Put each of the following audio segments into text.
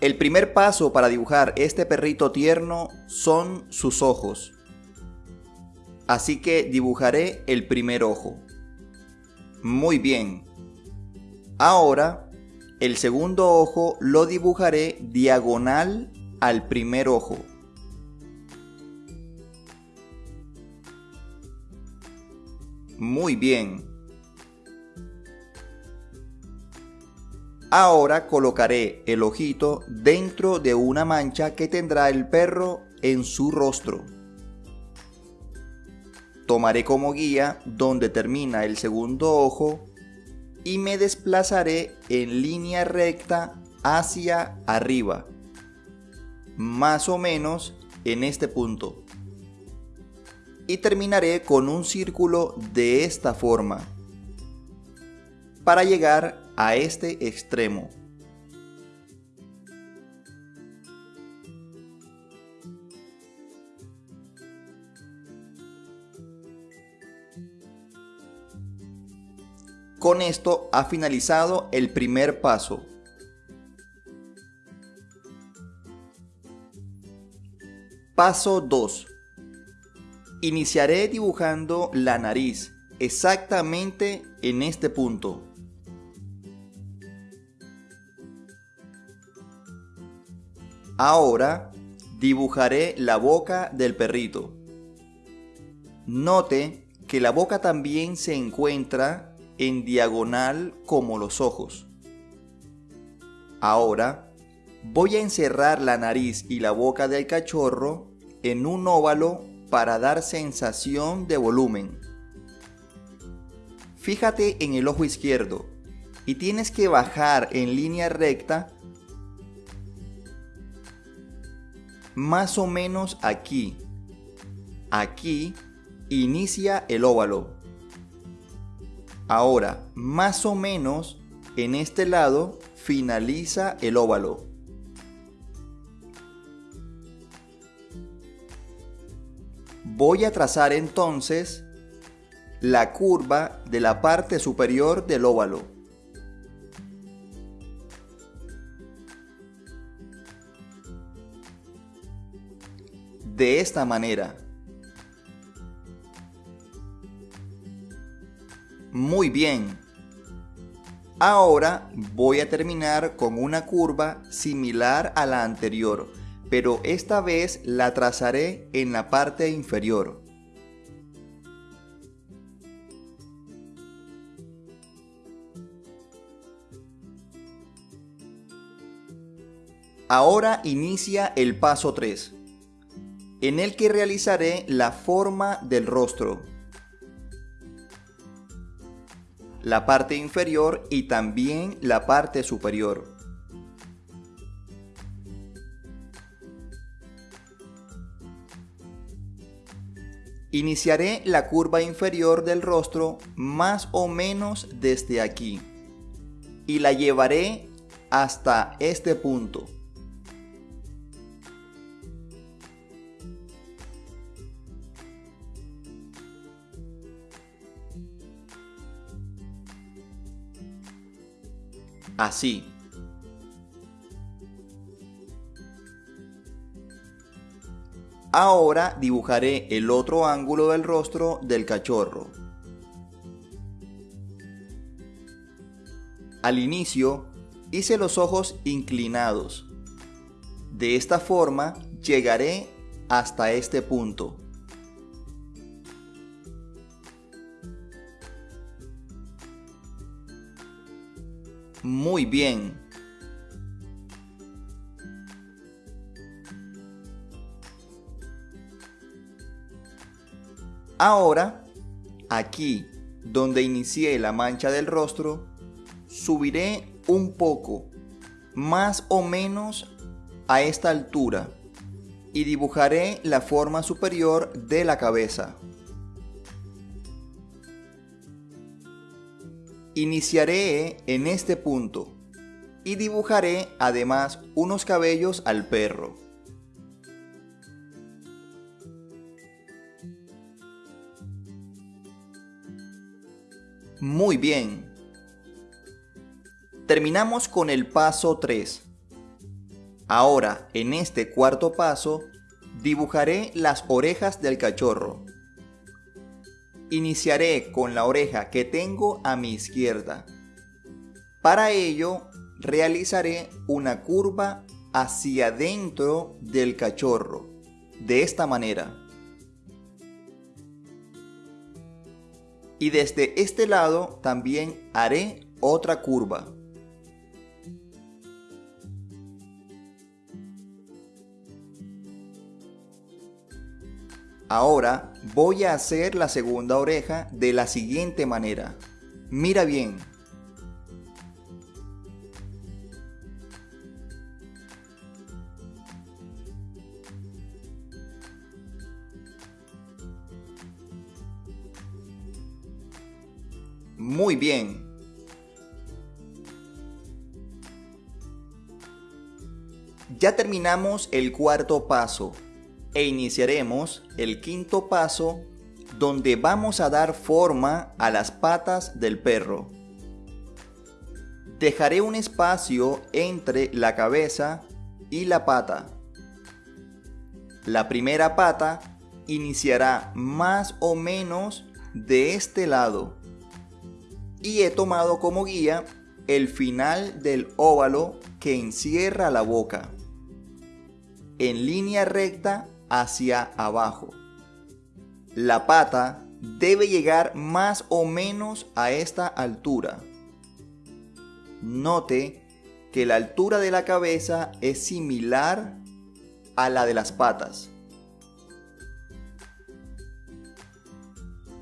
El primer paso para dibujar este perrito tierno son sus ojos. Así que dibujaré el primer ojo. Muy bien. Ahora, el segundo ojo lo dibujaré diagonal al primer ojo. Muy bien. Ahora colocaré el ojito dentro de una mancha que tendrá el perro en su rostro. Tomaré como guía donde termina el segundo ojo y me desplazaré en línea recta hacia arriba, más o menos en este punto. Y terminaré con un círculo de esta forma, para llegar a este extremo. Con esto ha finalizado el primer paso. Paso 2. Iniciaré dibujando la nariz exactamente en este punto. Ahora dibujaré la boca del perrito. Note que la boca también se encuentra en diagonal como los ojos. Ahora voy a encerrar la nariz y la boca del cachorro en un óvalo para dar sensación de volumen. Fíjate en el ojo izquierdo y tienes que bajar en línea recta más o menos aquí. Aquí inicia el óvalo. Ahora, más o menos en este lado finaliza el óvalo. Voy a trazar entonces la curva de la parte superior del óvalo. De esta manera. Muy bien. Ahora voy a terminar con una curva similar a la anterior, pero esta vez la trazaré en la parte inferior. Ahora inicia el paso 3, en el que realizaré la forma del rostro. la parte inferior y también la parte superior. Iniciaré la curva inferior del rostro más o menos desde aquí y la llevaré hasta este punto. Así. Ahora dibujaré el otro ángulo del rostro del cachorro. Al inicio hice los ojos inclinados. De esta forma llegaré hasta este punto. Muy bien. Ahora, aquí donde inicié la mancha del rostro, subiré un poco, más o menos a esta altura, y dibujaré la forma superior de la cabeza. Iniciaré en este punto y dibujaré además unos cabellos al perro. Muy bien. Terminamos con el paso 3. Ahora, en este cuarto paso, dibujaré las orejas del cachorro. Iniciaré con la oreja que tengo a mi izquierda. Para ello, realizaré una curva hacia dentro del cachorro, de esta manera. Y desde este lado también haré otra curva. Ahora voy a hacer la segunda oreja de la siguiente manera. Mira bien. Muy bien. Ya terminamos el cuarto paso e iniciaremos el quinto paso donde vamos a dar forma a las patas del perro. Dejaré un espacio entre la cabeza y la pata. La primera pata iniciará más o menos de este lado y he tomado como guía el final del óvalo que encierra la boca. En línea recta hacia abajo. La pata debe llegar más o menos a esta altura. Note que la altura de la cabeza es similar a la de las patas.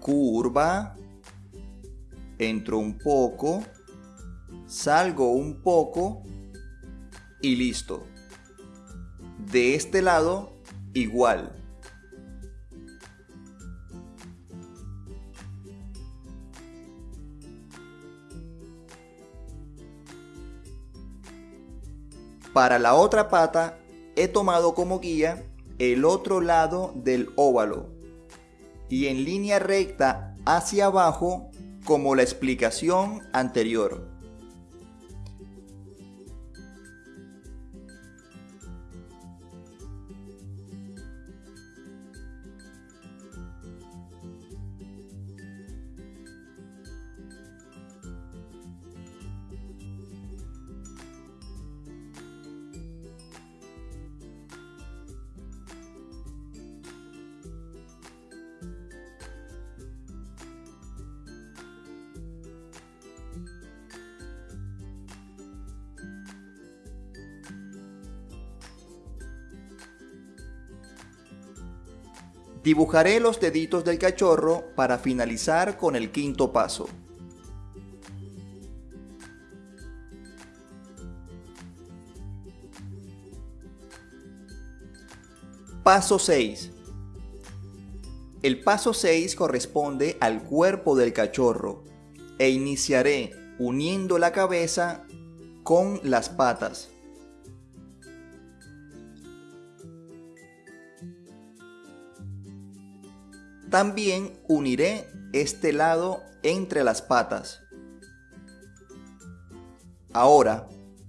Curva. Entro un poco. Salgo un poco. Y listo. De este lado igual. Para la otra pata he tomado como guía el otro lado del óvalo y en línea recta hacia abajo como la explicación anterior. Dibujaré los deditos del cachorro para finalizar con el quinto paso. Paso 6. El paso 6 corresponde al cuerpo del cachorro e iniciaré uniendo la cabeza con las patas. También uniré este lado entre las patas. Ahora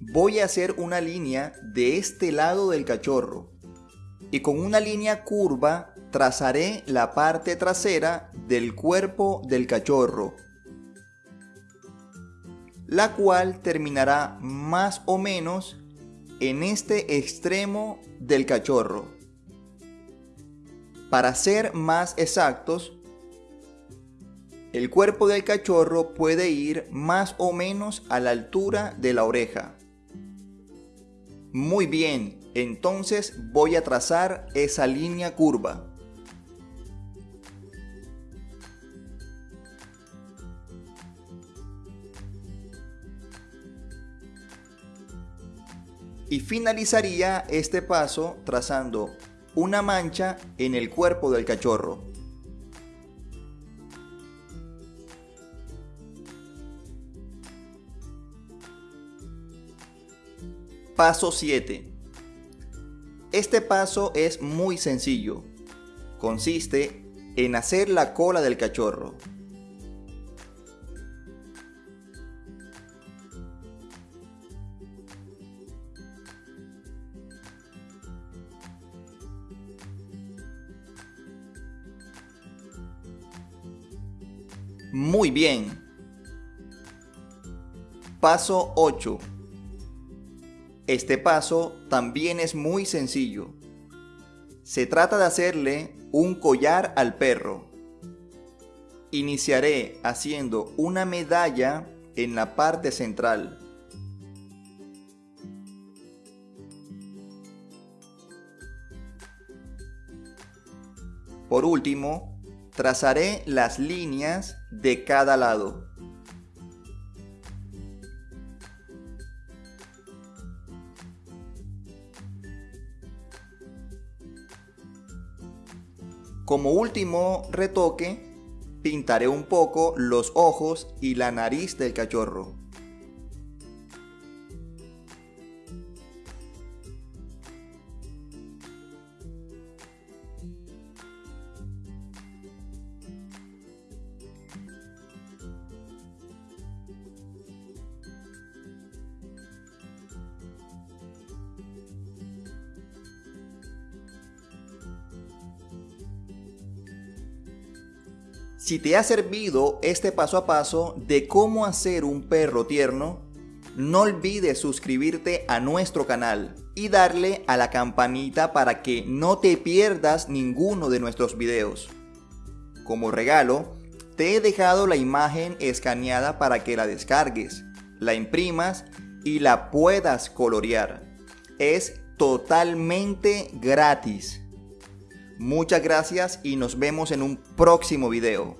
voy a hacer una línea de este lado del cachorro y con una línea curva trazaré la parte trasera del cuerpo del cachorro, la cual terminará más o menos en este extremo del cachorro. Para ser más exactos, el cuerpo del cachorro puede ir más o menos a la altura de la oreja. Muy bien, entonces voy a trazar esa línea curva. Y finalizaría este paso trazando una mancha en el cuerpo del cachorro. Paso 7. Este paso es muy sencillo. Consiste en hacer la cola del cachorro. Muy bien. Paso 8. Este paso también es muy sencillo. Se trata de hacerle un collar al perro. Iniciaré haciendo una medalla en la parte central. Por último, trazaré las líneas de cada lado. Como último retoque, pintaré un poco los ojos y la nariz del cachorro. Si te ha servido este paso a paso de cómo hacer un perro tierno, no olvides suscribirte a nuestro canal y darle a la campanita para que no te pierdas ninguno de nuestros videos. Como regalo, te he dejado la imagen escaneada para que la descargues, la imprimas y la puedas colorear. Es totalmente gratis. Muchas gracias y nos vemos en un próximo video.